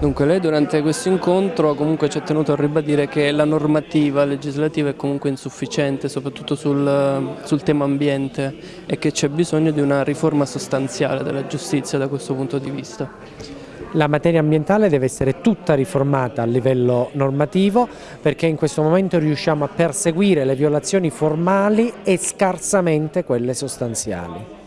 Dunque lei durante questo incontro comunque ci ha tenuto a ribadire che la normativa legislativa è comunque insufficiente soprattutto sul, sul tema ambiente e che c'è bisogno di una riforma sostanziale della giustizia da questo punto di vista. La materia ambientale deve essere tutta riformata a livello normativo perché in questo momento riusciamo a perseguire le violazioni formali e scarsamente quelle sostanziali.